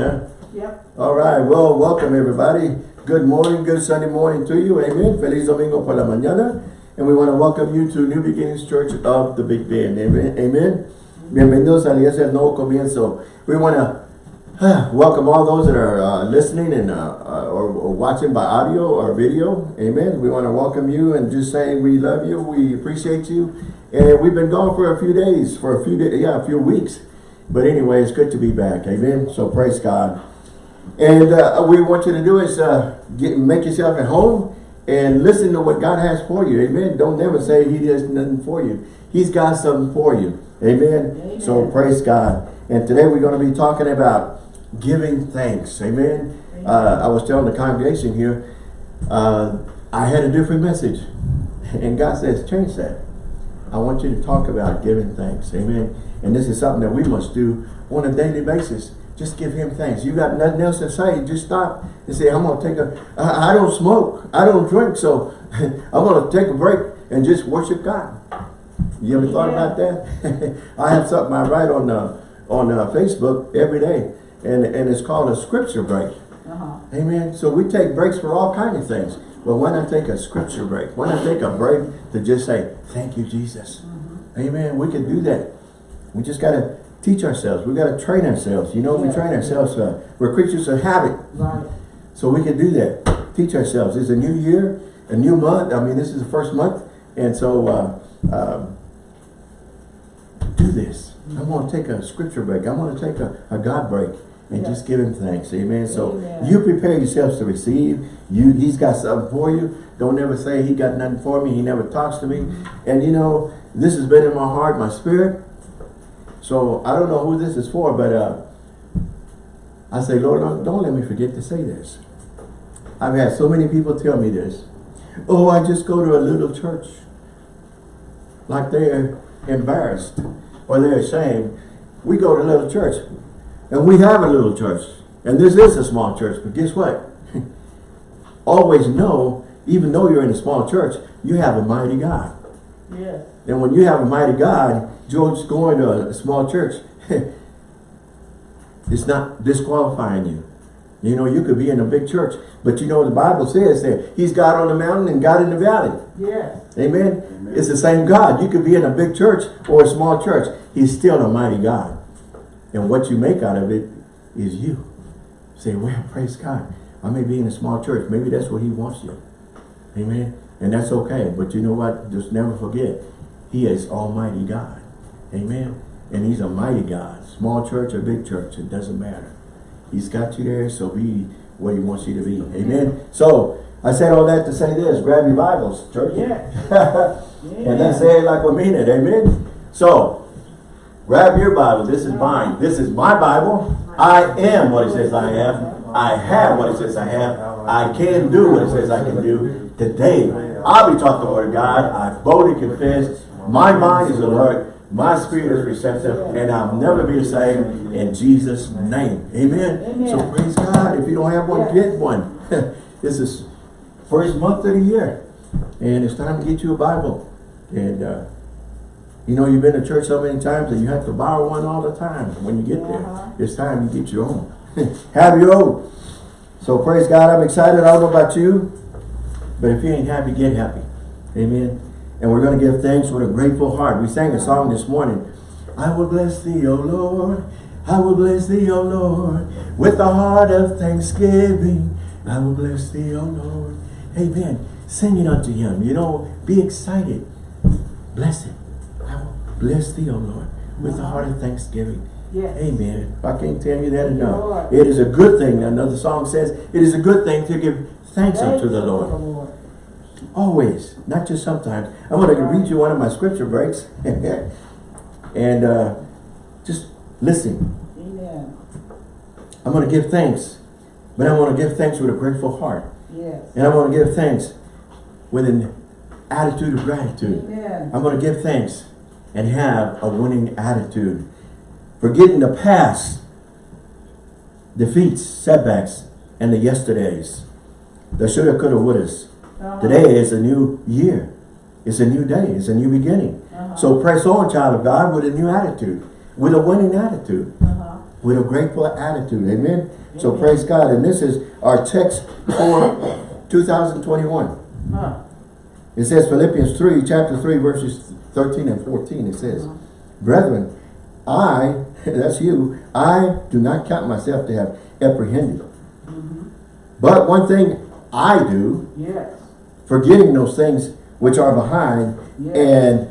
Yeah. Yep. All right. Well, welcome everybody. Good morning, good Sunday morning to you. Amen. Feliz domingo por la mañana. And we want to welcome you to New Beginnings Church of the Big Bend. Amen. Amen. Bienvenidos a la iglesia del nuevo comienzo. We want to welcome all those that are uh, listening and uh, uh, or, or, watching by audio or video. Amen. We want to welcome you and just say we love you. We appreciate you. And we've been gone for a few days, for a few days, yeah, a few weeks. But anyway, it's good to be back. Amen. So praise God. And uh, we want you to do is uh, get make yourself at home and listen to what God has for you. Amen. Don't never say he does nothing for you. He's got something for you. Amen. Amen. So praise God. And today we're going to be talking about giving thanks. Amen. Amen. Uh, I was telling the congregation here, uh, I had a different message. And God says, change that. I want you to talk about giving thanks. Amen. And this is something that we must do on a daily basis. Just give him thanks. You got nothing else to say. Just stop and say, I'm going to take a, I, I don't smoke. I don't drink. So I'm going to take a break and just worship God. You ever thought yeah. about that? I have something I write on uh, on uh, Facebook every day and, and it's called a scripture break. Uh -huh. Amen. So we take breaks for all kinds of things. But why not take a scripture break, Why not take a break to just say, thank you, Jesus. Mm -hmm. Amen. We can do that. We just got to teach ourselves. We got to train ourselves. You know, yeah. we train ourselves. Uh, we're creatures of habit. Right. So we can do that. Teach ourselves. It's a new year, a new month. I mean, this is the first month. And so uh, um, do this. I'm going to take a scripture break. I'm going to take a, a God break and just give him thanks. Amen. So Amen. you prepare yourselves to receive. You he's got something for you. Don't ever say he got nothing for me. He never talks to me. And you know, this has been in my heart, my spirit. So I don't know who this is for, but uh, I say, Lord, don't, don't let me forget to say this. I've had so many people tell me this. Oh, I just go to a little church. Like they're embarrassed or they're ashamed. We go to a little church. And we have a little church. And this is a small church. But guess what? Always know, even though you're in a small church, you have a mighty God. Yes. And when you have a mighty God, George going to a, a small church, it's not disqualifying you. You know, you could be in a big church, but you know the Bible says that He's God on the mountain and God in the valley. Yes. Amen. Amen. It's the same God. You could be in a big church or a small church. He's still a mighty God. And what you make out of it is you. Say, well, praise God. I may be in a small church. Maybe that's where he wants you. Amen. And that's okay. But you know what? Just never forget. He is Almighty God. Amen. And he's a mighty God. Small church or big church, it doesn't matter. He's got you there, so be what he wants you to be. Amen. So, I said all that to say this. Grab your Bibles, church. Yeah. yeah. And let's say it like we mean it. Amen. So, Grab your Bible. This is mine. This is my Bible. I am what it says I am. I have what it says I have. I can do what it says I can do. Today, I'll be taught the word of God. I boldly confess. My mind is alert. My spirit is receptive. And I'll never be the same in Jesus' name. Amen. Amen. So praise God. If you don't have one, get one. this is first month of the year. And it's time to get you a Bible. And uh, you know, you've been to church so many times that you have to borrow one all the time when you get there. Uh-huh. It's time you get your own. have your own. So praise God, I'm excited. I don't know about you, but if you ain't happy, get happy. Amen. And we're going to give thanks with a grateful heart. We sang a song this morning. I will bless thee, O Lord. I will bless thee, O Lord. With a heart of thanksgiving. I will bless thee, O Lord. Amen. Sing it unto him. You know, be excited. Bless it. I will bless thee, O Lord, with the heart of thanksgiving. Yes. Amen. I can't tell you that enough. It is a good thing. Another song says, it is a good thing to give thanks, unto the Lord. Always, not just sometimes. I'm going to read you one of my scripture breaks. and uh, just listen. Amen. I'm going to give thanks. But I want to give thanks with a grateful heart. Yes. And I want to give thanks with an attitude of gratitude. Amen. I'm going to give thanks and have a winning attitude. Forgetting the past, defeats, setbacks, and the yesterdays. The shoulda, coulda, wouldas. Uh -huh. Today is a new year. It's a new day. It's a new beginning. Uh -huh. So press on, child of God, with a new attitude, with a winning attitude. Uh -huh. with a grateful attitude. Amen. So praise God. And this is our text for 2021. Huh. It says Philippians 3, chapter 3, verses 13 and 14. It says, Brethren, I, that's you, I do not count myself to have apprehended. But one thing I do, Yes. forgetting those things which are behind Yes. and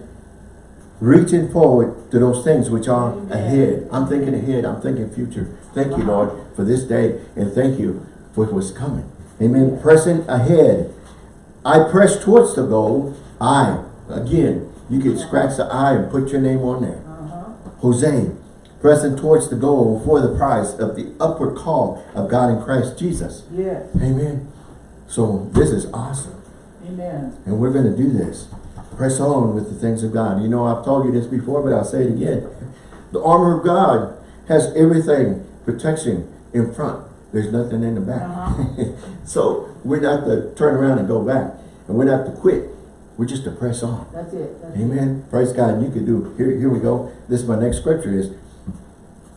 reaching forward to those things which are Amen. ahead. I'm thinking ahead. I'm thinking future. Thank you, Lord, for this day. And thank you for what's coming. Amen. Pressing ahead. I press towards the goal. I, again, you can scratch the I and put your name on there. Uh-huh. Jose, pressing towards the goal for the prize of the upward call of God in Christ Jesus. Yes. Amen. So this is awesome. Amen. And we're going to do this. Press on with the things of God. You know, I've told you this before, but I'll say it again. The armor of God has everything, protection in front. There's nothing in the back. Uh-huh. so we're not to turn around and go back. And we're not to quit. We're just to press on. That's it. That's it. Amen. Praise God. And you can do, here, here we go. This is my next scripture is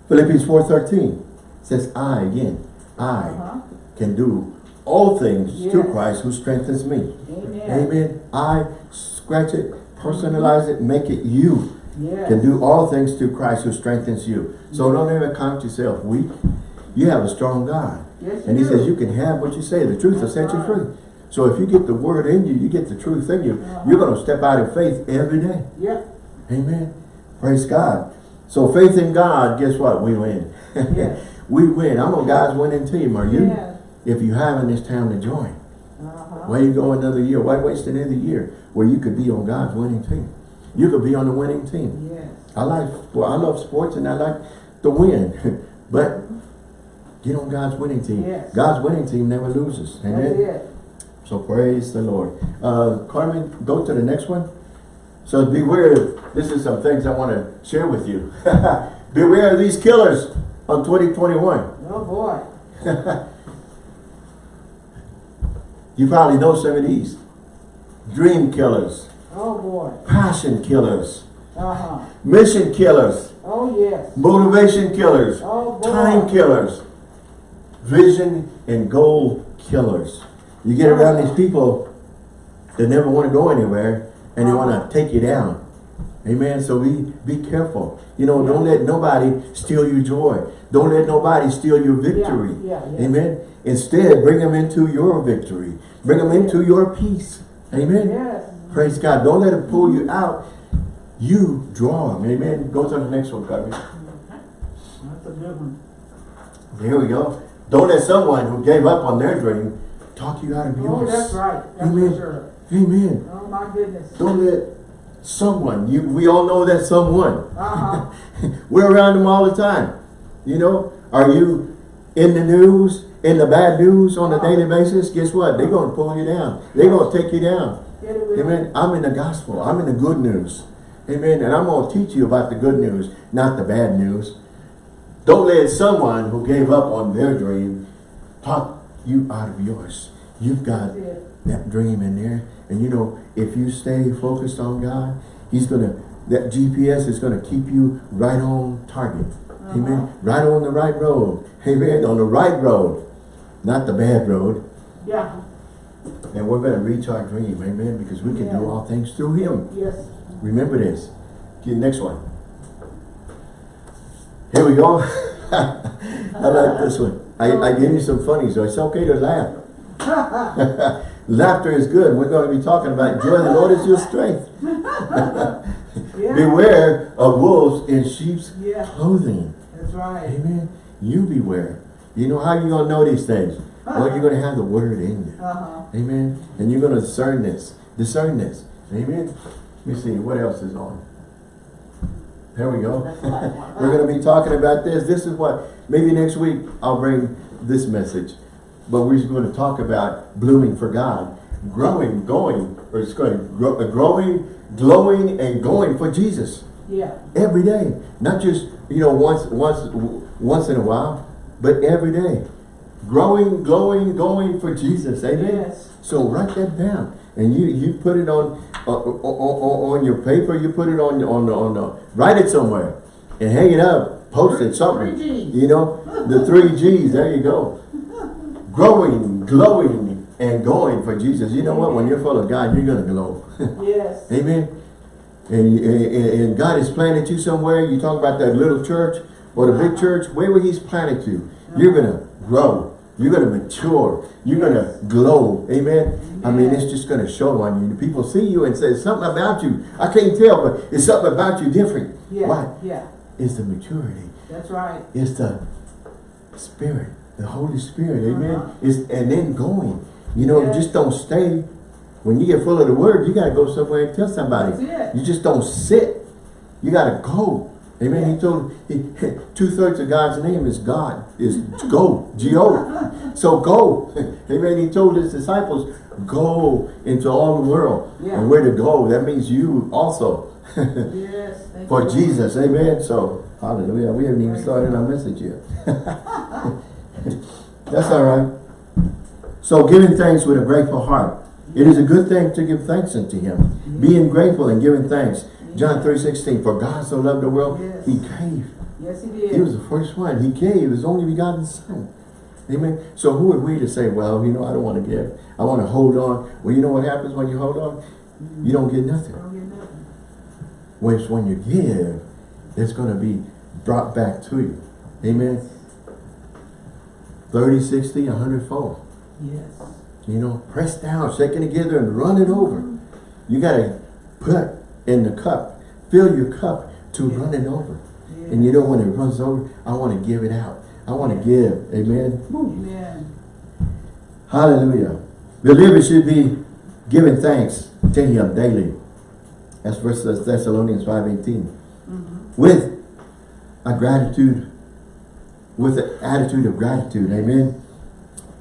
Philippians 4.13. says, I again, I Uh-huh. can do all things to Yes. Christ who strengthens me. Amen. Amen. I scratch it, personalize it, make it you. Yes. Can do all things through Christ who strengthens you. So don't ever count yourself weak. You have a strong God. Yes, And he you says you can have what you say. The truth will set you free. So if you get the word in you, you get the truth in you, Uh-huh. you're going to step out in faith every day. Yep. Amen. Praise God. So faith in God, guess what? We win. Yes. we win. I'm on God's winning team. Are you? Yes. If you haven't, this time to join. Uh-huh. Why you go another year? Why waste another year where you could be on God's winning team? You could be on the winning team. Yes. I like, well, I love sports and I like to win, but get on God's winning team. Yes. God's winning team never loses. Amen. So praise the Lord. Uh, Carmen, go to the next one. So beware, of this is some things I want to share with you. beware of these killers on 2021. Oh boy. You probably know some of these. Dream killers, Oh boy. passion killers, Uh-huh. mission killers, Oh yes. motivation killers, Oh boy. time killers, vision and goal killers. You get around these people that never want to go anywhere and they want to take you down. Amen. So be be careful. You know, don't let nobody steal your joy. Don't let nobody steal your victory. Yeah, yeah. Amen. Instead, bring them into your victory. Bring them into your peace. Amen. Yes. Praise God. Don't let them pull you out. You draw them. Amen. Go to the next one, Carmen. That's a good one. Here we go. Don't let someone who gave up on their dream talk you out of yours. Oh, yours. that's right. That's Amen. for sure. Amen. Oh my goodness. Don't let someone, you we all know that someone. Uh-huh. We're around them all the time. You know, are you in the news, in the bad news on a daily basis? Guess what? They're going to pull you down. They're going to take you down. Amen. I'm in the gospel. I'm in the good news. Amen. And I'm going to teach you about the good news, not the bad news. Don't let someone who gave up on their dream talk you out of yours. You've got. That dream in there. And you know, if you stay focused on God, He's going to, that GPS is going to keep you right on target. Uh-huh. Amen. Right on the right road. Amen. On the right road, not the bad road. Yeah. And we're going to reach our dream. Amen. Because we can Yeah. do all things through Him. Yes. Remember this. Okay, next one. Here we go. I like this one. I, I gave you some funny, so it's okay to laugh. Laughter is good. We're going to be talking about joy. The Lord is your strength. Yeah. Beware of wolves in sheep's Yeah. clothing. That's right. Amen. You beware. You know how you're going to know these things? Well, you're going to have the word in you. Uh-huh. Amen. And you're going to discern this. Discern this. Amen. Let me see. What else is on? There we go. That's the last one. We're going to be talking about this. This is what, maybe next week I'll bring this message. But we're going to talk about blooming for God. Growing, going, or it's going, grow, uh, growing, glowing, and going for Jesus. Yeah. Every day. Not just, you know, once, once, once in a while, but every day. Growing, glowing, going for Jesus. Amen. Yes. So write that down, and you you put it on uh, on, on, your paper. You put it on on on uh, write it somewhere, and hang it up posted something. Three Gs. You know, the three G's, there you go. Growing, glowing, and going for Jesus. You know what? When you're full of God, you're going to glow. Yes. Amen. And, and, and God has planted you somewhere. You talk about that little church or the big church, wherever He's planted you, you're going to grow. You're going to mature. You're going to glow. Amen. I mean, it's just going to show on you. People see you and say something about you. I can't tell, but it's something about you different. Yeah. Why? Yeah. It's the maturity. That's right. It's the Spirit, the Holy Spirit. Amen. It's, and then going. You know, Yeah. just don't stay. When you get full of the Word, you got to go somewhere and tell somebody. You just don't sit. You got to go. Amen. He told he, two thirds of God's name is God is go G O. So go. Amen. He told his disciples go into all the world. Yeah. And where to go? That means you also Yes. For you, Jesus. Amen. So hallelujah. We haven't even started our message yet. That's all right. So giving thanks with a grateful heart. It is a good thing to give thanks unto him. Being grateful and giving thanks. John 3, 16, for God so loved the world, Yes. he gave. Yes, he did. He was the first one. He gave his only begotten son. Amen. So who are we to say, well, you know, I don't want to give. I want to hold on. Well, you know what happens when you hold on? You don't get nothing. Don't get nothing. Whereas when you give, it's going to be brought back to you. Amen. 30, 60, 100 fold. Yes. You know, press down, shaking together and run it over. You got to put in the cup, fill your cup to Yeah. run it over. Yes. And you know when it runs over, I want to give it out. I want to give. Amen. Amen. Hallelujah. Believers should be giving thanks to him daily. That's First Thessalonians 5.18. Mhm. With a gratitude, with an attitude of gratitude. Amen.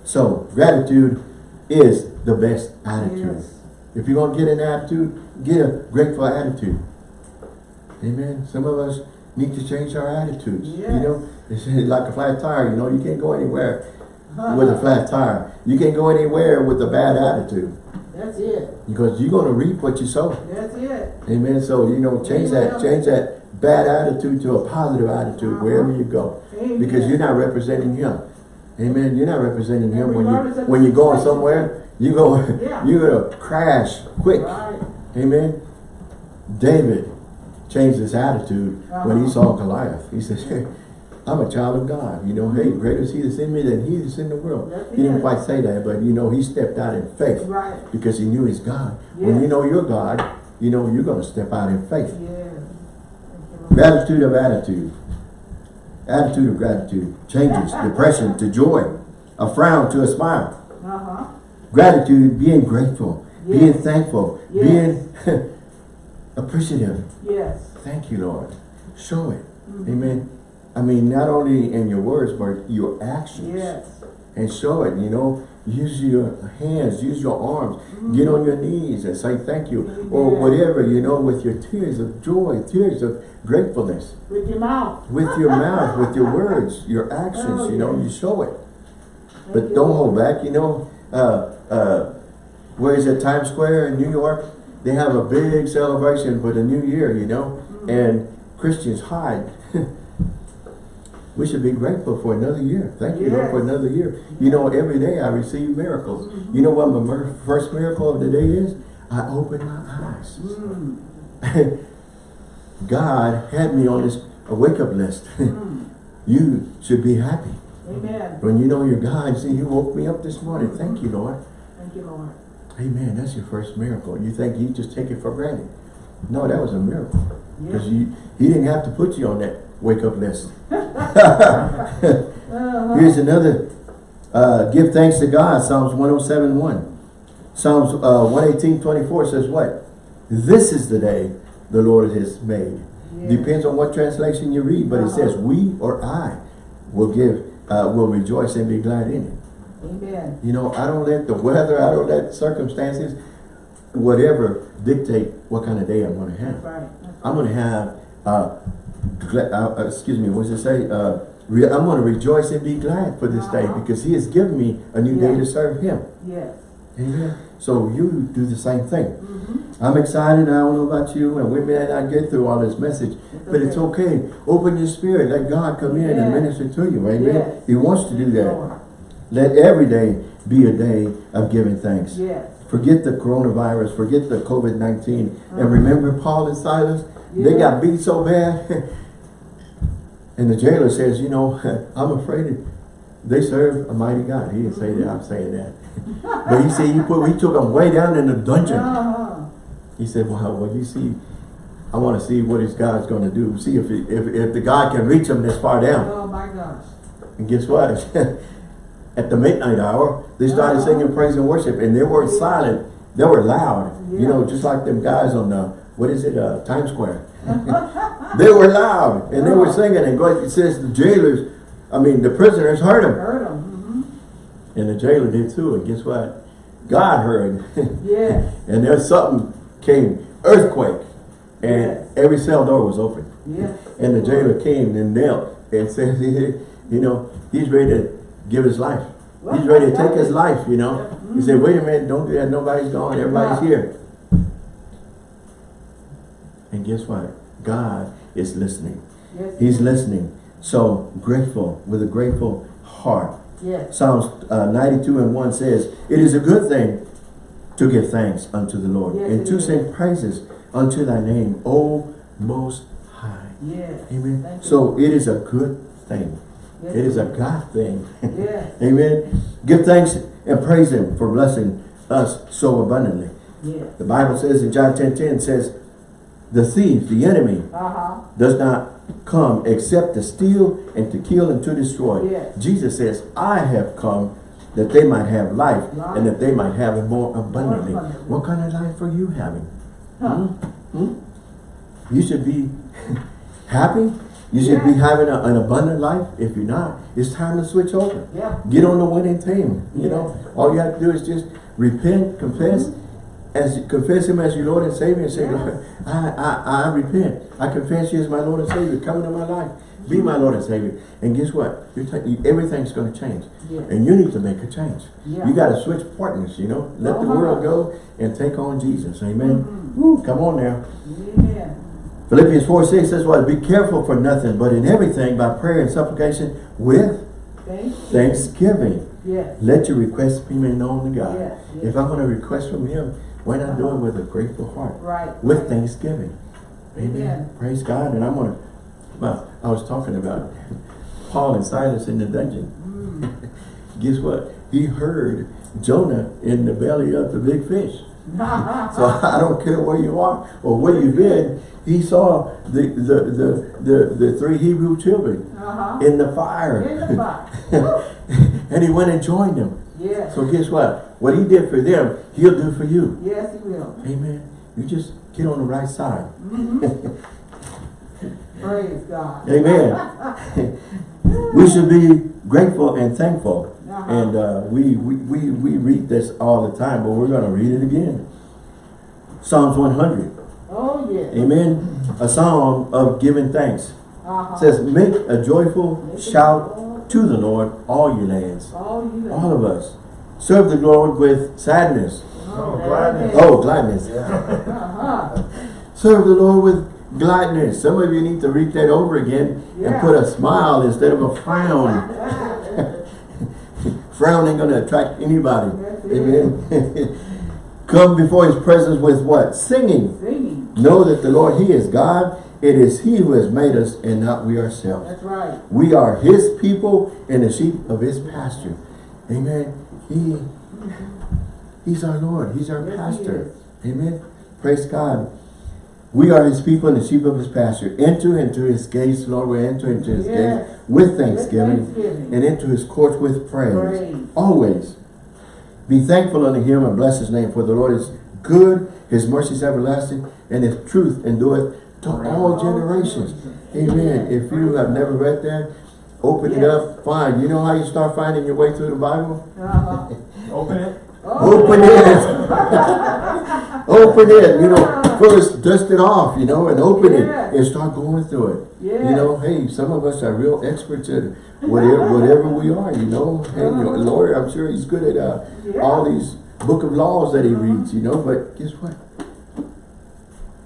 So, gratitude is the best attitude. Yes. If you're going to get an attitude, get a grateful attitude. Amen. Some of us need to change our attitudes. You know, it's like a flat tire. You know, you can't go anywhere with a flat tire. You can't go anywhere with a bad attitude That's it. because you're going to reap what you sow. That's it. Amen. So, you know, change that, change that bad attitude to a positive attitude Uh-huh. wherever you go. Amen. Because you're not representing him. Amen. You're not representing him when you when you're going somewhere. You go Yeah. you're gonna crash quick. Right. Amen. David changed his attitude when he Uh-huh. saw Goliath. He said, hey, I'm a child of God. You know, hey, greater is he that's in me than he that's in the world. That's He didn't it. quite say that, but you know, he stepped out in faith Right. because he knew his God. When you know your God, you know you're gonna step out in faith. Yes. Thank you, Lord. Gratitude of attitude. Attitude of gratitude changes depression to joy, a frown to a smile. Uh-huh. Gratitude, being grateful, being thankful, Yes. being appreciative. Yes. Thank you, Lord. Show it. Mhm. Amen. I mean, not only in your words, but your actions. Yes. And show it, you know. Use your hands, use your arms. Get on your knees and say thank you. Or whatever, you know, with your tears of joy, tears of gratefulness. With your mouth. with your mouth, with your words, your actions, Oh, you know, yeah. you show it. Thank But don't hold back, you know. Uh, uh, where is it, Times Square in New York? They have a big celebration for the new year, you know, Mm-hmm. and Christians hide. we should be grateful for another year. Thank you, Lord, for another year. You know, every day I receive miracles. You know what my first miracle of the day is? I open my eyes. Mm. God had me on this a wake-up list. Mm. you should be happy. Amen. When you know your God, see, you woke me up this morning. Thank you, Lord. Thank you, Lord. Amen. That's your first miracle. You think you just take it for granted. No, that was a miracle. Because Yeah. he didn't have to put you on that wake-up list. Uh-huh. Here's another. Uh, give thanks to God. Psalms 107, 1. Psalms uh, 118, 24 says what? This is the day the Lord has made. Yeah. Depends on what translation you read, but it Uh-huh. says we or I will give, uh, will rejoice and be glad in it. Amen. You know, I don't let the weather, I don't let circumstances, whatever, dictate what kind of day I'm going to have. right. I'm going to have, uh, uh, uh, excuse me, what does it say? Uh, re I'm going to rejoice and be glad for this day Uh-huh. because he has given me a new day to serve him. Yes. Amen. So you do the same thing. Mm-hmm. I'm excited. I don't know about you, and we may not get through all this message, but it's okay. Open your spirit. Let God come in and minister to you. Amen. Yes. He wants to do that. Let every day be a day of giving thanks. Yes. Forget the coronavirus. Forget the COVID-19. Uh-huh. And remember Paul and Silas? They got beat so bad. and the jailer says, you know, I'm afraid they serve a mighty God. He didn't say that. I'm saying that. but he said he put he took them way down in the dungeon. Uh-huh. He said, well, well, you see, I want to see what his God's going to do. See if, he, if if the God can reach them this far down. Oh my gosh. And guess what? At the midnight hour, they started Uh-huh. singing praise and worship, and they weren't Yeah. silent. They were loud. You know, just like them guys on the what is it, uh, Times Square. they were loud, and they were Oh. singing. And God, it says the jailers, I mean, the prisoners heard them, Heard them. and the jailer did too. And guess what? God heard, Mm-hmm. Yes. and there's something came, earthquake, and Yes. every cell door was open. Yes. And the jailer came and knelt and said, you know, he's ready to give his life. He's ready to take his life, you know. He said, wait a minute, don't do that. Nobody's gone. Everybody's Yeah. here. And guess what? God is listening. Yes. He's listening. So grateful, with a grateful heart. Yes. Psalms uh, 92 and 1 says, It is a good thing to give thanks unto the Lord Yes, and to is. sing praises unto thy name, O Most High. Yes. Amen. Thank you. So it is a good thing. Yes, It is a God thing. Yes. Amen. Give thanks and praise Him for blessing us so abundantly. Yes. The Bible says in John 10, 10 says, the thief, the enemy, Uh-huh. does not come except to steal and to kill and to destroy. Yes. Jesus says, I have come that they might have life Life. and that they might have it more abundantly. More abundantly. What kind of life are you having? Huh. Hmm? Hmm? You should be happy. You should be having a- an abundant life. If you're not, it's time to switch over. Yeah. Get on the winning team. You know, all you have to do is just repent, confess, as confess Him as your Lord and Savior, and say, Yes. Lord, I, I, I repent. I confess you as my Lord and Savior. Come into my life. Be my Lord and Savior. And guess what? Everything's going to change. Yes. And you need to make a change. Yeah. You got to switch partners, you know. Let the Uh-huh. world go and take on Jesus. Amen. Mhm. Woo, come on now. Amen. Philippians 4, 6 says what? Be careful for nothing, but in everything by prayer and supplication with Thank thanksgiving. Yes. Let your requests be made known to God. If I'm going to request from Him, why not do it with a grateful heart? Right. With thanksgiving. Amen. Amen. Praise God. And I'm going to, well, I was talking about Paul and Silas in the dungeon. Mm. Guess what? He heard Jonah in the belly of the big fish. So I don't care where you are or where you've been. He saw the the the the, the three Hebrew children Uh-huh. in the fire. In the fire. and he went and joined them. Yes. So guess what? What he did for them, he'll do for you. Yes, he will. Amen. You just get on the right side. Praise God. Amen. we should be grateful and thankful. Uh-huh. And uh, we, we, we, we read this all the time, but we're going to read it again. Psalms 100. Oh, yes. Amen. A psalm of giving thanks. Uh-huh. Says, make a joyful Make shout to the Lord, all you lands. All you All of us. Serve the Lord with sadness. Oh, Oh, gladness. Oh, gladness. Uh-huh. Serve the Lord with gladness. Some of you need to read that over again and put a smile instead of a frown. Frown ain't gonna attract anybody. Amen. Come before his presence with what? Singing. Singing. Know that the Lord, he is God. It is he who has made us and not we ourselves. That's right. We are his people and the sheep of his pasture. Amen. He, he's our Lord. He's our Yes, he pastor. Amen. Praise God. We are his people and the sheep of his pasture. Enter into his gates, Lord. We enter into his Yes. gates with thanksgiving, Thanksgiving. and into his courts with praise. Praise. Always. Be thankful unto him and bless his name, for the Lord is good, his mercy is everlasting, and his truth endureth to all generations. Amen. If you have never read that, open it up, find. You know how you start finding your way through the Bible? Uh-huh. Open it. Oh, Open it. open it. You know, first dust it off, you know, and open Yes. it and start going through it. Yeah. You know, hey, some of us are real experts at whatever, whatever we are, you know. Hey, your lawyer, I'm sure he's good at uh, Yeah. all these book of laws that he reads, you know, but guess what?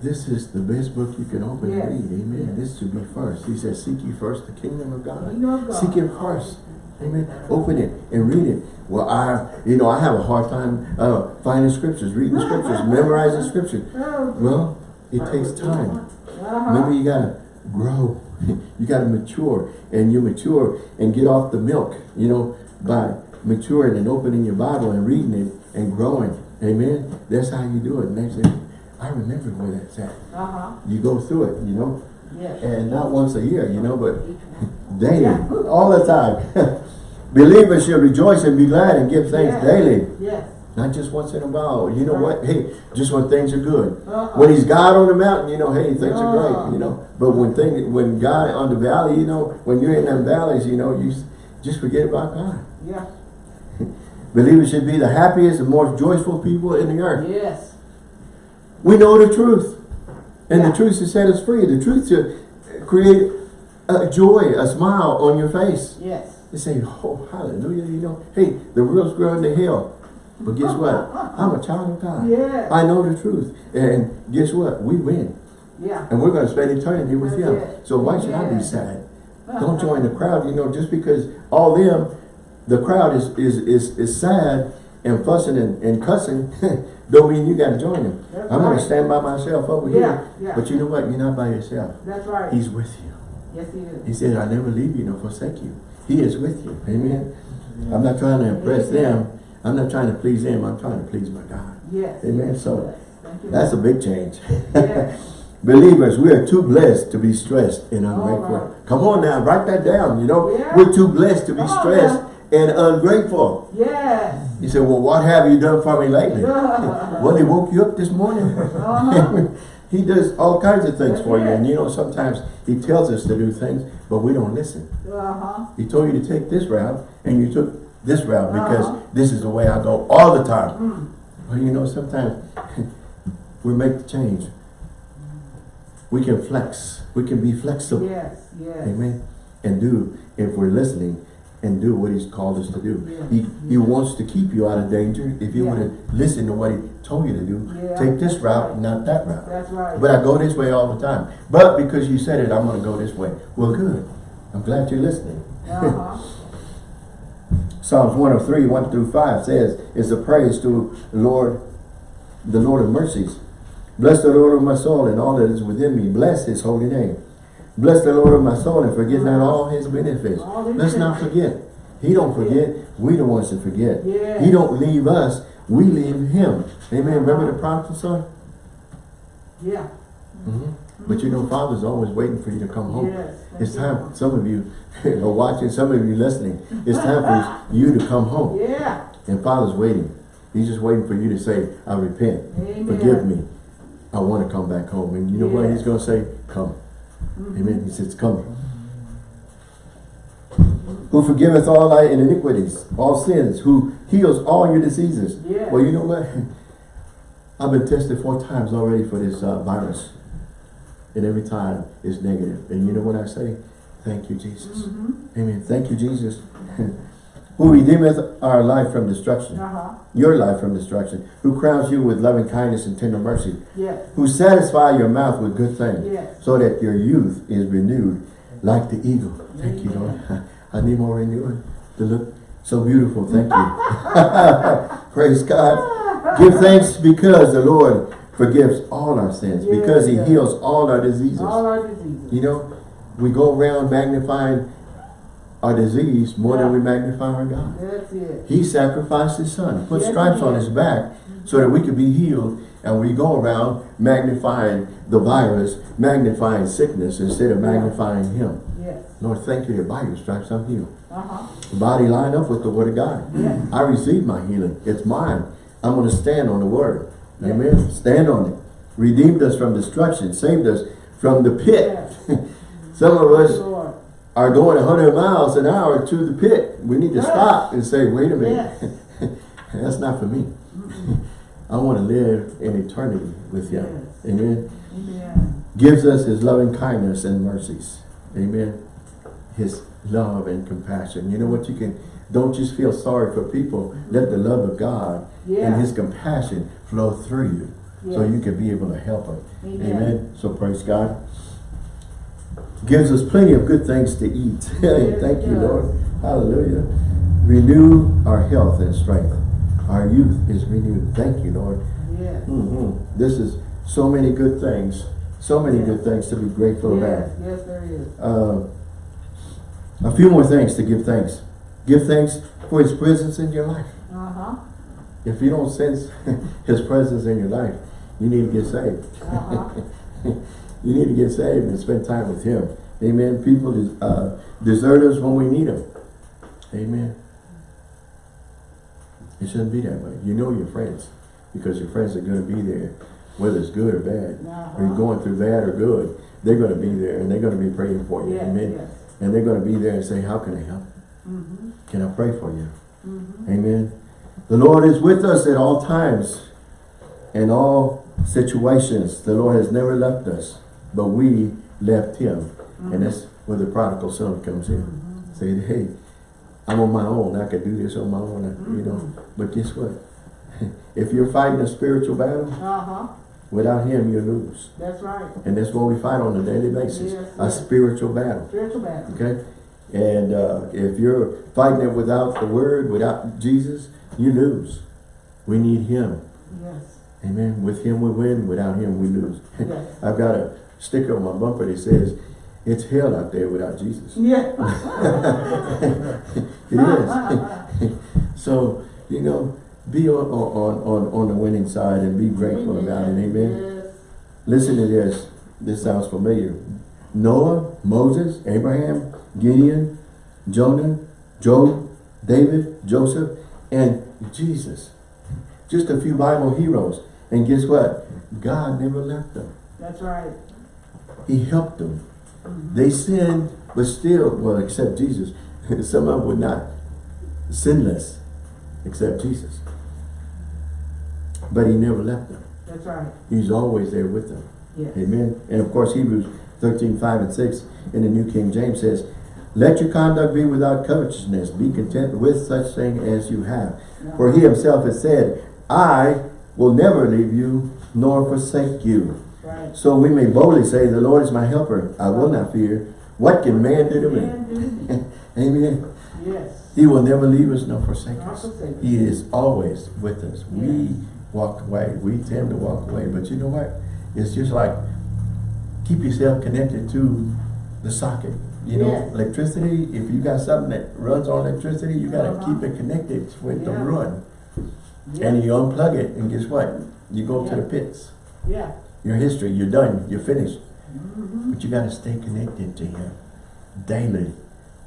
This is the best book you can open Yes. and read, amen. Yes. This should be first. He says, seek ye first the kingdom of God. Kingdom of God. Seek him first. Amen. Open it and read it. Well, I, you know, I have a hard time uh, finding scriptures, reading the scriptures, memorizing scripture. Oh, Well, it takes time. uh-huh. Maybe you gotta grow. you gotta mature. And you mature and get off the milk, you know, by maturing and opening your Bible and reading it and growing. Amen. That's how you do it. Next thing, I remember where that's at. Uh-huh. You go through it, you know, Yes. and not once a year, you know, but daily, all the time. Believers should rejoice and be glad and give thanks daily. Yes. Not just once in a while. You know what? Hey, just when things are good. Uh-huh. When he's God on the mountain, you know, hey, things are Uh. great, you know. But when things, when God on the valley, you know, when you're in them valleys, you know, you just forget about God. Yeah. Believers should be the happiest and most joyful people in the earth. Yes. We know the truth. And Yeah. the truth to set us free. The truth to create a joy, a smile on your face. Yes. You say, oh, hallelujah, you know. Hey, the world's growing to hell. But guess what? I'm a child of God. Yes. I know the truth. And guess what? We win. Yeah. And we're going to spend eternity with That's him. it. So why should I be sad? Don't join the crowd, you know, just because all them, the crowd is is is, is sad and fussing and, and cussing, don't mean you got to join them. That's I'm going to stand by myself over Yeah, here. yeah. But you know what? You're not by yourself. That's right. He's with you. yes, he is. He said, I never leave you nor forsake you. He is with you. Amen. I'm not trying to impress them. I'm not trying to please them. I'm trying to please my God. Yes. Amen. So. That's a big change. Yes. Believers, we are too blessed to be stressed and ungrateful. right. Come on now, write that down, you know. Yeah. We're too blessed to be Come stressed. And ungrateful. Yes. He said, well, what have you done for me lately? Well, he woke you up this morning. Uh-huh. he does all kinds of things That's for you. it. And you know, sometimes he tells us to do things, but we don't listen. Uh-huh. He told you to take this route, and you took this route because Uh-huh. this is the way I go all the time. Mm. Well, you know, sometimes we make the change. We can flex. We can be flexible. Yes. Yes. Amen. And do, if we're listening, and do what he's called us to do. Yeah. He, he wants to keep you out of danger. If you Yeah. want to listen to what he told you to do, Yeah, take this route, right. not that route. That's right. But I go this way all the time. But because you said it, I'm going to go this way. Well, good. I'm glad you're listening. Uh-huh. Psalms 103, 1 through 5 says, is a praise to Lord, the Lord of mercies. Bless the Lord of my soul and all that is within me. Bless his holy name. Bless the Lord of my soul and forget not all his benefits. All Let's not forget. He don't forget. We the ones that forget. Yeah. He don't leave us. We leave him. Amen. Remember the prodigal son? Yeah. Mhm. But you know, Father's always waiting for you to come home. Yes. It's time, some of you are watching, some of you listening. It's time for you to come home. Yeah. And Father's waiting. He's just waiting for you to say, I repent. Amen. Forgive me. I want to come back home. And you know what he's going to say? Come. Amen. He says, come. Who forgiveth all thy iniquities, all sins, who heals all your diseases. Yes. Well, you know what? I've been tested four times already for this uh, virus. And every time it's negative. And you know what I say? Thank you, Jesus. Mm-hmm. Amen. Thank you, Jesus. who redeemeth our life from destruction, Uh-huh. your life from destruction, who crowns you with loving kindness and tender mercy, Yes. who satisfy your mouth with good things, Yes. so that your youth is renewed like the eagle. Thank you, Lord. I need more renewing to look so beautiful. Thank you. Praise God. Give thanks because the Lord forgives all our sins, because he Yes. heals all our diseases. All our diseases. You know, we go around magnifying our disease more than we magnify our God. That's it. He sacrificed his son, put Yes, stripes on his back so that we could be healed. And we go around magnifying the virus, magnifying sickness instead of Yeah. magnifying him. Yes. Lord, thank you that by your stripes I'm healed. Uh-huh. The body line up with the word of God. Yes. I receive my healing. It's mine. I'm going to stand on the word. Yes. Amen. Stand on it. Redeemed us from destruction. Saved us from the pit. Some of us. Are going 100 miles an hour to the pit. We need to Yes. stop and say, wait a minute. Yes. That's not for me. I want to live in eternity with you. Yes. Amen. Amen. Gives us his loving kindness and mercies. Amen. His love and compassion. You know what you can Don't just feel sorry for people. Let the love of God Yeah. and his compassion flow through you. So you can be able to help them. Amen. Amen. So praise God. Gives us plenty of good things to eat. Thank you. Lord. Hallelujah. Renew our health and strength. Our youth is renewed. Thank you, Lord. Yes. Mhm. This is so many good things. So many Yes. good things to be grateful Yes, about. yes, there is. Uh, a few more things to give thanks. Give thanks for his presence in your life. Uh-huh. If you don't sense his presence in your life, you need to get saved. Uh-huh. you need to get saved and spend time with him. Amen. People uh, desert us when we need them. Amen. It shouldn't be that way. You know your friends because your friends are going to be there, whether it's good or bad. Or you're going through bad or good, they're going to be there and they're going to be praying for you. Yes, Amen. yes. And they're going to be there and say, how can I help? Mm-hmm. Can I pray for you? Mm-hmm. Amen. The Lord is with us at all times, in all situations. The Lord has never left us, but we left him. And that's where the prodigal son comes in. Mm-hmm. Say, hey, I'm on my own. I can do this on my own, you know. But guess what? if you're fighting a spiritual battle, Uh-huh. without him, you lose. That's right. And that's what we fight on a daily basis. Yes, a yes. spiritual battle. Spiritual battle. Okay? And uh, if you're fighting it without the word, without Jesus, you lose. We need him. Yes. Amen. With him we win, without him we lose. Yes. I've got a sticker on my bumper that says, it's hell out there without Jesus. Yeah. it is. so, you know, be on, on, on, on the winning side and be grateful about it. Amen. Yes. Listen to this. This sounds familiar. Noah, Moses, Abraham, Gideon, Jonah, Job, David, Joseph, and Jesus. Just a few Bible heroes. And guess what? God never left them. That's right. He helped them. They sinned, but still, well, except Jesus. Some of them were not sinless, except Jesus. But he never left them. That's right. He's always there with them. Yes. Amen. And of course, Hebrews 13, 5 and 6 in the New King James says, Let your conduct be without covetousness. Be content with such thing as you have. For he himself has said, I will never leave you nor forsake you. Right. So we may boldly say, The Lord is my helper. I will not fear. What can man do to me? Man, do me. Amen. Yes. He will never leave us nor forsake us. forsake. He is always with us. We walk away. We tend to walk away. But you know what? It's just like keep yourself connected to the socket. You know, Yes. electricity, if you got something that runs on electricity, you got to Uh-huh. keep it connected for it to Yeah. run. Yeah. And you unplug it, and guess what? You go to the pits. Yeah. You're history, you're done, you're finished. Mm-hmm. But you got to stay connected to Him daily,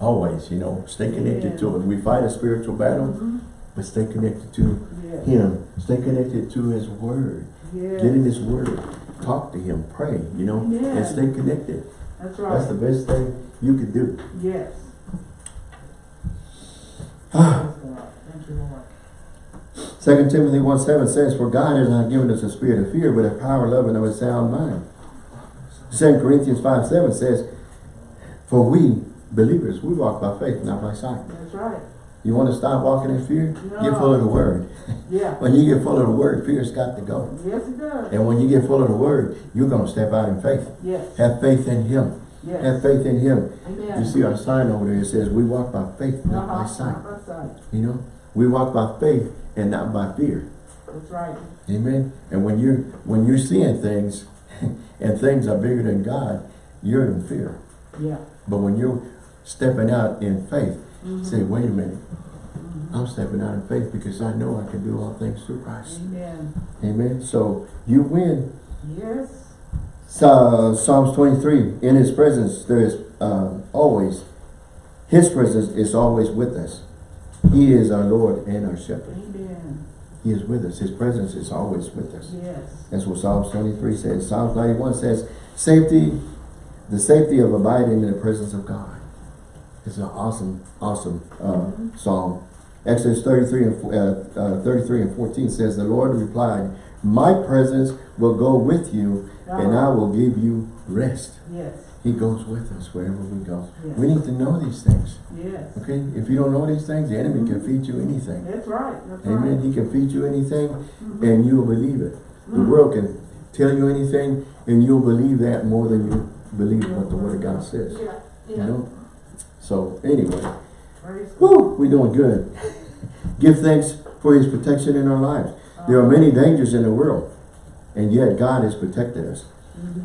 always. You know, stay connected to Him. We fight a spiritual battle, Mhm. but stay connected to Yes. Him. Stay connected to His Word. Yes. Get in His Word. Talk to Him. Pray. You know, and stay connected. That's right. That's the best thing you can do. Yes. Thank you, Lord. Second Timothy 1 7 says, For God has not given us a spirit of fear, but of power, of love, and of a sound mind. Second Corinthians 5 7 says, For we, believers, we walk by faith, not by sight. That's right. You want to stop walking in fear? Get full of the Word. Yeah. When you get full of the Word, fear's got to go. Yes, it does. And when you get full of the Word, you're going to step out in faith. Yes. Have faith in Him. Yes. Have faith in Him. Amen. You see our sign over there, it says, we walk by faith, not by sight. Not by sight. You know, we walk by faith and not by fear. That's right. Amen. And when you're when you're seeing things and things are bigger than God, you're in fear. Yeah. But when you're stepping out in faith, Mhm. say, wait a minute, Mhm. I'm stepping out in faith because I know I can do all things through Christ. Amen. Amen. So you win. Yes. So, Psalms 23, in his presence there is uh, always, his presence is always with us. He is our Lord and our shepherd. He is with us. His presence is always with us. Yes. That's what Psalms 23 says. Psalms 91 says, safety, the safety of abiding in the presence of God. It's an awesome, awesome uh, Mhm. psalm. Exodus 33 and, uh, uh, 33 and 14 says, The Lord replied, My presence will go with you, and I will give you rest. Yes. He goes with us wherever we go. Yes. We need to know these things. Yes. Okay? If you don't know these things, the enemy can feed you anything. That's right, that's Amen. right. He can feed you anything Mhm. and you'll believe it. The Mhm. world can tell you anything and you'll believe that more than you believe what the Word of God says. Yeah, You know? So anyway, whoo, we're doing good. Give thanks for His protection in our lives. There are many dangers in the world and yet God has protected us.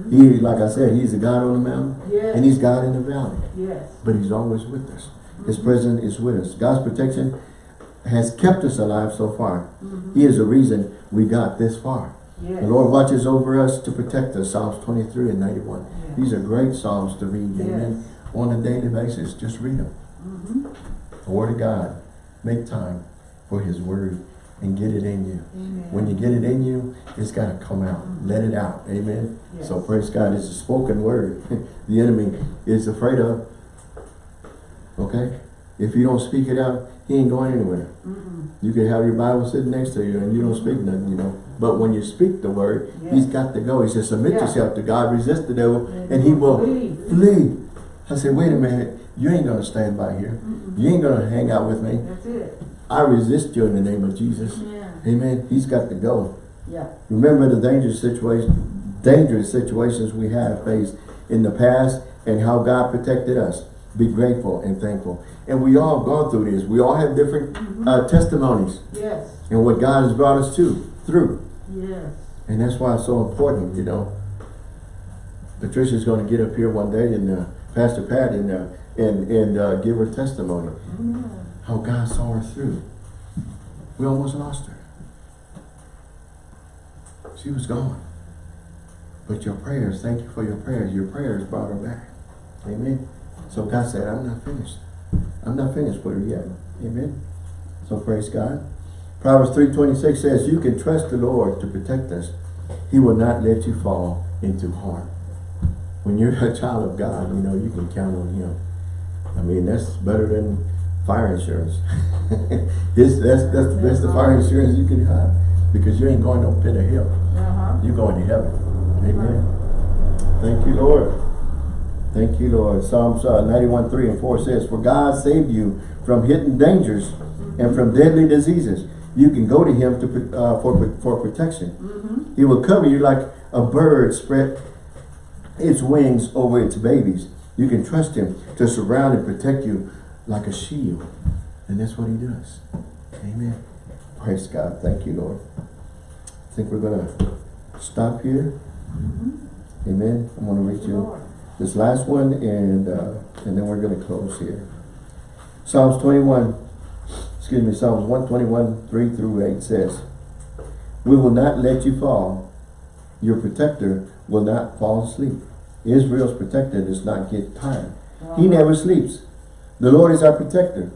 He, like I said, He's the God on the mountain Yes. and He's God in the valley. Yes. But He's always with us. His presence is with us. God's protection has kept us alive so far. Mhm. He is the reason we got this far. Yes. The Lord watches over us to protect us. Psalms 23 and 91. Yes. These are great Psalms to read. Amen. On a daily basis. Just read them. Mhm. The Word of God. Make time for His Word and get it in you. Amen. When you get it in you, it's got to come out. Let it out. Amen. Yes. So praise God. It's a spoken word. the enemy is afraid of. Okay? If you don't speak it out, he ain't going anywhere. Mhm. You could have your Bible sitting next to you and you don't speak nothing, you know. But when you speak the word, Yes. he's got to go. He says, submit Yeah. yourself to God, resist the devil, and he will Flee. flee. I said, wait a minute. You ain't going to stand by here. You ain't going to hang out with me. That's it. I resist you in the name of Jesus. Yeah. Amen. He's got to go. Yeah. Remember the dangerous situation, dangerous situations we have faced in the past and how God protected us. Be grateful and thankful. And we all have gone through this. We all have different Mhm. uh, testimonies Yes. and what God has brought us to through. Yes. And that's why it's so important, you know. Patricia's going to get up here one day and uh, Pastor Pat and uh, and and uh, give her testimony Amen. How God saw her through. We almost lost her. She was gone. But your prayers, thank you for your prayers. Your prayers brought her back. Amen. So God said, I'm not finished. I'm not finished with her yet. Amen. So praise God. Proverbs 3.26 says, you can trust the Lord to protect us. He will not let you fall into harm. When you're a child of God, you know, you can count on Him. I mean, that's better than fire insurance. That's, that's the best of fire insurance you can have. Because you ain't going no pit of hell. Uh-huh. You're going to heaven. Amen. Thank you, Lord. Thank you, Lord. Psalms uh, 91, 3 and 4 says, For God saved you from hidden dangers and from deadly diseases. You can go to him to, uh, for, for protection. Mm-hmm. He will cover you like a bird spread its wings over its babies. You can trust him to surround and protect you like a shield. And that's what he does. Amen. Praise God. Thank you, Lord. I think we're going to stop here. Mm-hmm. Amen. I'm going to read you Lord. this last one and uh, and then we're going to close here. Psalms 21, excuse me, Psalms 121, 3 through 8 says, We will not let you fall. Your protector will not fall asleep. Israel's protector does not get tired. He never sleeps. The Lord is our protector.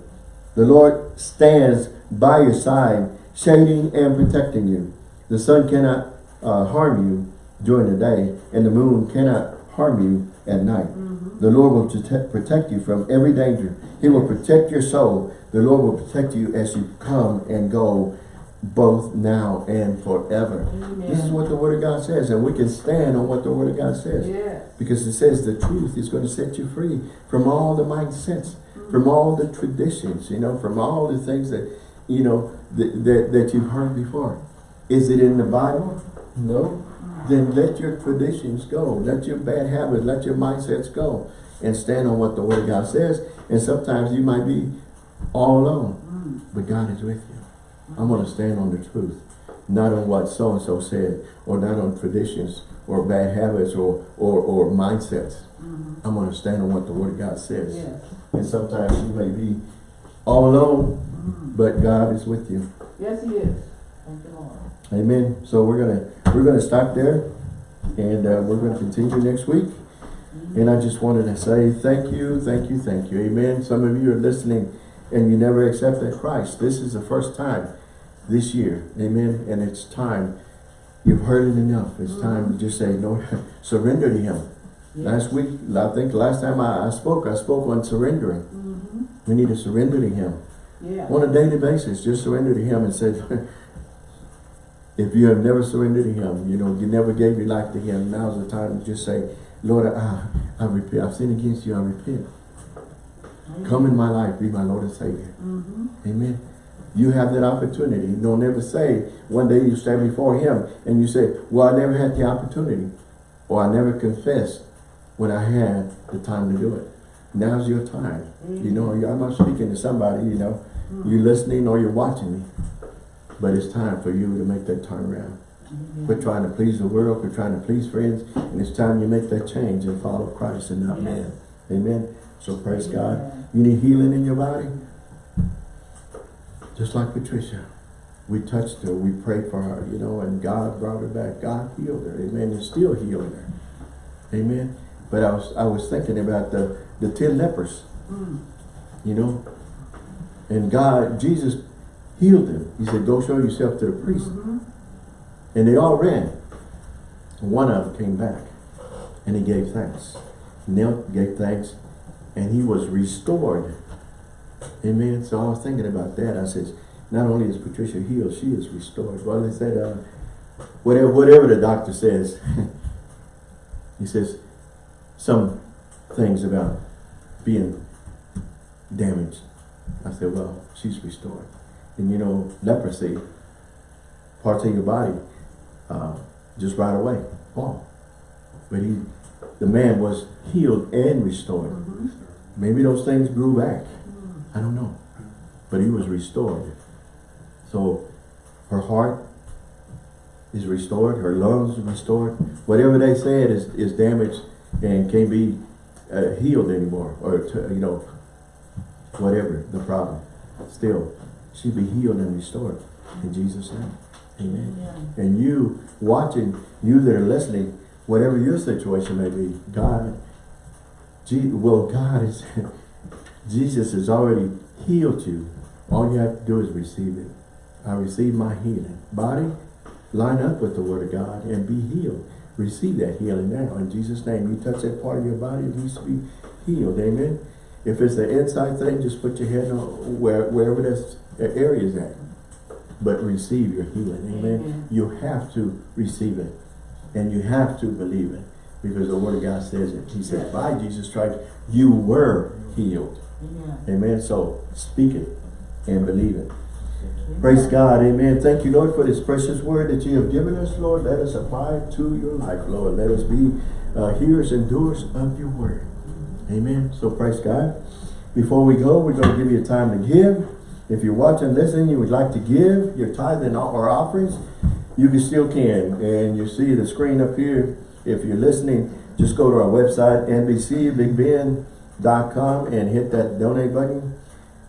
The Lord stands by your side, shading and protecting you. The sun cannot uh, harm you during the day, and the moon cannot harm you at night. Mhm. The Lord will protect, you from every danger. He will protect your soul. The Lord will protect you as you come and go, both now and forever. This is what the Word of God says, and we can stand on what the Word of God says. Yes. Because it says the truth is going to set you free from all the mindsets, from all the traditions, you know, from all the things that, you know, that, that, you've heard before. Is it in the Bible? No. Then let your traditions go. Let your bad habits, let your mindsets go. And stand on what the Word of God says. And sometimes you might be all alone, but God is with you. I'm going to stand on the truth, not on what so-and-so said, or not on traditions, or bad habits, or, or, or mindsets. Mhm. I'm going to stand on what the Word of God says. Yes. And sometimes you may be all alone, Mhm. but God is with you. Yes, he is. Thank you, Lord. Amen. So we're gonna we're gonna stop there, and uh, we're gonna continue next week. And I just wanted to say thank you, thank you, thank you. Amen. Some of you are listening, and you never accepted Christ. This is the first time this year. Amen. And it's time. You've heard it enough. It's time to just say, Lord, surrender to Him. Yes. Last week, I think last time I, I spoke, I spoke on surrendering. Mhm. We need to surrender to Him. Yeah. on a daily basis, just surrender to Him and say, if you have never surrendered to Him, you know, you never gave your life to Him, now's the time to just say, Lord, I, I repent. I've sinned against you. I repent. Come in my life. Be my Lord and Savior. Mm-hmm. Amen. You have that opportunity. Don't ever say, one day you stand before him and you say, well, I never had the opportunity. Or I never confessed when I had the time to do it. Now's your time. You know, mm-hmm. I'm not speaking to somebody, you know, mm-hmm. you're listening or you're watching me. But it's time for you to make that turnaround. Mm-hmm. Quit trying to please the world, quit trying to please friends, and it's time you make that change and follow Christ and not man. Amen. So praise God. You need healing in your body? Just like Patricia. We touched her, we prayed for her, you know, and God brought her back. God healed her, amen, and still healing her. Amen. But I was I was thinking about the, the ten lepers, Mm. you know. And God, Jesus healed them. He said, go show yourself to the priest. Mhm. And they all ran. One of them came back and he gave thanks. Knelt, gave thanks, and he was restored. Amen. So I was thinking about that. I said, not only is Patricia healed, she is restored. Well, they said, uh, whatever, whatever the doctor says, he says some things about being damaged. I said, well, she's restored. And you know, leprosy, parts of your body, uh, just right away, fall. But he, the man was healed and restored. Mhm. Maybe those things grew back. I don't know. But he was restored. So her heart is restored, her lungs are restored. Whatever they said is, is damaged and can't be uh, healed anymore. Or, to, you know, whatever the problem. Still, she be healed and restored. In Jesus' name. Amen. Amen. And you watching, you that are listening, whatever your situation may be, God, Je well, God is, Jesus has already healed you. All you have to do is receive it. I receive my healing. Body, line up with the word of God and be healed. Receive that healing now. In Jesus' name, you touch that part of your body, it needs to be healed. Amen. If it's the inside thing, just put your head on where, wherever that area is at. But receive your healing. Amen. Amen. You have to receive it. And you have to believe it. Because the word of God says it. He said, by Jesus Christ, you were healed. Amen. Amen. So speak it and believe it. Praise God. Amen. Thank you, Lord, for this precious word that you have given us, Lord. Let us apply it to your life, Lord. Let us be uh, hearers and doers of your word. Amen. So praise God. Before we go, we're going to give you time to give. If you're watching, listening, you would like to give your tithe and our offerings, you can still can. And you see the screen up here. If you're listening, just go to our website, NBCBigBend.com and hit that donate button.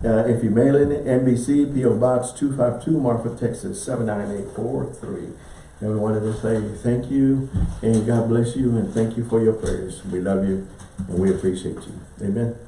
Uh, if you mail in NBC, P.O. Box 252, Marfa, Texas 79843. And we wanted to say thank you and God bless you and thank you for your prayers. We love you and we appreciate you. Amen.